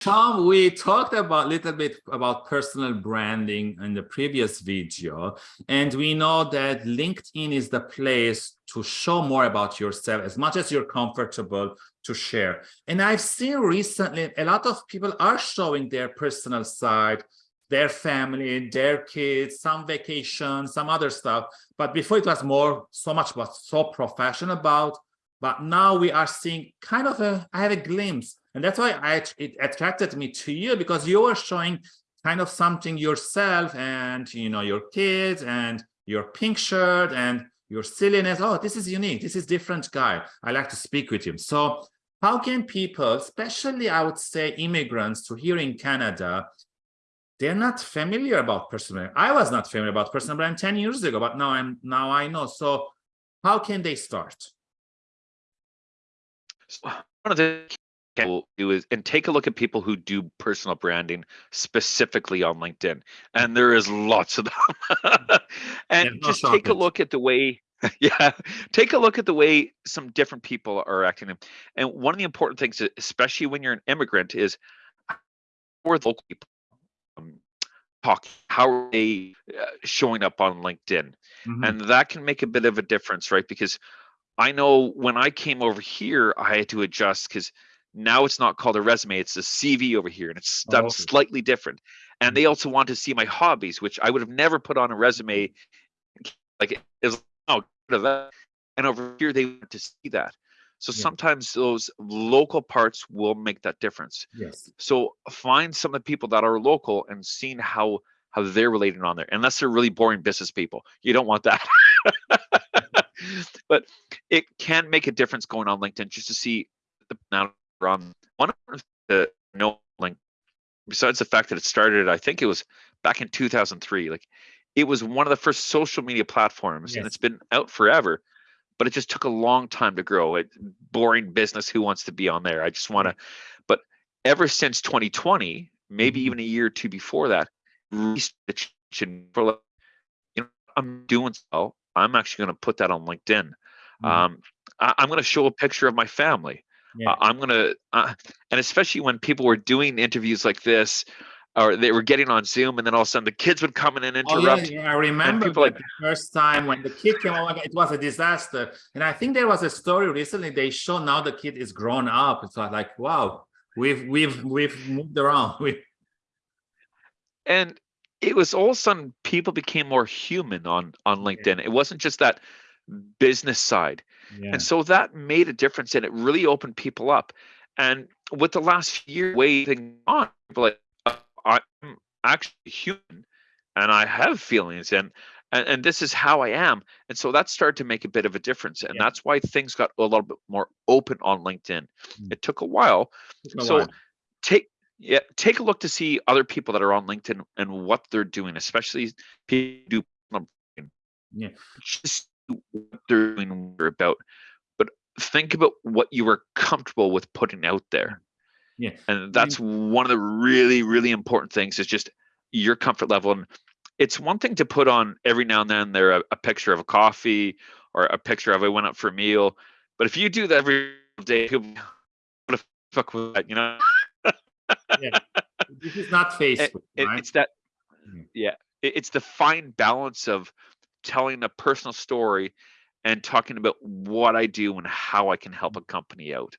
Tom, we talked about a little bit about personal branding in the previous video, and we know that LinkedIn is the place to show more about yourself as much as you're comfortable to share. And I've seen recently a lot of people are showing their personal side, their family, their kids, some vacation, some other stuff. But before it was more, so much was so professional about, but now we are seeing kind of a, I have a glimpse and that's why I, it attracted me to you because you are showing kind of something yourself and, you know, your kids and your pink shirt and your silliness. Oh, this is unique. This is different guy. I like to speak with him. So how can people, especially I would say immigrants to here in Canada, they're not familiar about personal brand. I was not familiar about personal brand 10 years ago, but now I'm now I know. So how can they start? One of the will do is and take a look at people who do personal branding specifically on LinkedIn, and there is lots of them. and yeah, just take a look at the way yeah take a look at the way some different people are acting and one of the important things especially when you're an immigrant is for the local people um, talk how are they uh, showing up on linkedin mm -hmm. and that can make a bit of a difference right because i know when i came over here i had to adjust because now it's not called a resume, it's a CV over here, and it's done oh. slightly different. And they mm-hmm. also want to see my hobbies, which I would have never put on a resume. Like is oh, and over here they want to see that. So yeah. sometimes those local parts will make that difference. Yes. So find some of the people that are local and seeing how how they're related on there. Unless they're really boring business people, you don't want that. but it can make a difference going on LinkedIn just to see the now um, one of the no like besides the fact that it started, I think it was back in 2003. Like it was one of the first social media platforms, yes. and it's been out forever. But it just took a long time to grow. It boring business. Who wants to be on there? I just want to. But ever since 2020, maybe mm-hmm. even a year or two before that, research for you know I'm doing so. I'm actually going to put that on LinkedIn. Mm-hmm. Um, I, I'm going to show a picture of my family. Yeah. Uh, I'm gonna, uh, and especially when people were doing interviews like this, or they were getting on Zoom, and then all of a sudden the kids would come in and interrupt. Oh, yeah, yeah. I remember people like the first time when the kid came over, it was a disaster. And I think there was a story recently. They show now the kid is grown up. It's like, wow, we've we've we've moved around. we and it was all of a sudden people became more human on on LinkedIn. Yeah. It wasn't just that business side. Yeah. And so that made a difference and it really opened people up. And with the last year waiting on, like uh, I'm actually human and I have feelings and, and and this is how I am. And so that started to make a bit of a difference. And yeah. that's why things got a little bit more open on LinkedIn. Mm. It took a while. A so while. take yeah, take a look to see other people that are on LinkedIn and what they're doing, especially people do yeah. Just what they're doing about, but think about what you are comfortable with putting out there. Yeah. And that's one of the really, really important things is just your comfort level. And it's one thing to put on every now and then there a, a picture of a coffee or a picture of I went out for a meal. But if you do that every day, people what the fuck was that, you know? Yeah. This is not Facebook. It, right? It's that mm. yeah. It, it's the fine balance of telling a personal story and talking about what I do and how I can help a company out.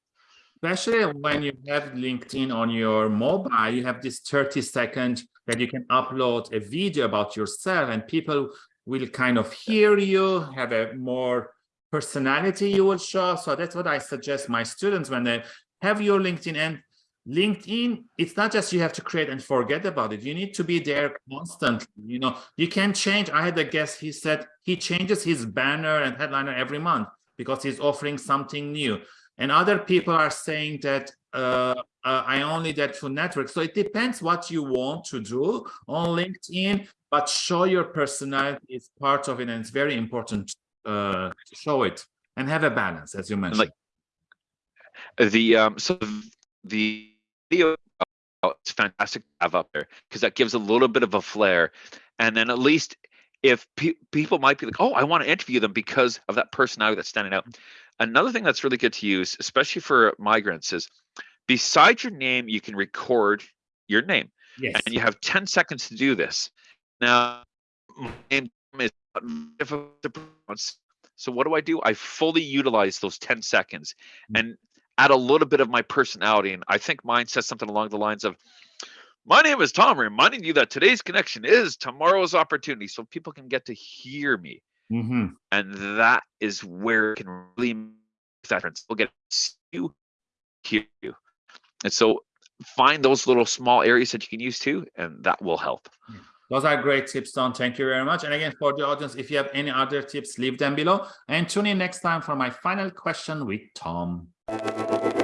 Especially when you have LinkedIn on your mobile, you have this 30 second that you can upload a video about yourself and people will kind of hear you, have a more personality you will show. So that's what I suggest my students when they have your LinkedIn and LinkedIn, it's not just you have to create and forget about it. You need to be there constantly. You know, you can change. I had a guest, he said he changes his banner and headliner every month because he's offering something new. And other people are saying that uh, uh, I only that to network. So it depends what you want to do on LinkedIn, but show your personality is part of it. And it's very important uh, to show it and have a balance, as you mentioned. Like the um, so the it's fantastic to have up there because that gives a little bit of a flair and then at least if pe people might be like oh i want to interview them because of that personality that's standing out another thing that's really good to use especially for migrants is beside your name, you can record your name. Yes. And you have 10 seconds to do this. Now, my name is difficult to pronounce. So what do I do? I fully utilize those 10 seconds Mm. and add a little bit of my personality. And I think mine says something along the lines of, my name is Tom, reminding you that today's connection is tomorrow's opportunity. So people can get to hear me. Mhm. And that is where it can really make that difference. We'll get to you, hear you. And so find those little small areas that you can use too, and that will help. Those are great tips, Don. Thank you very much. And again, for the audience, if you have any other tips, leave them below. And tune in next time for my final question with Tom. Thank you.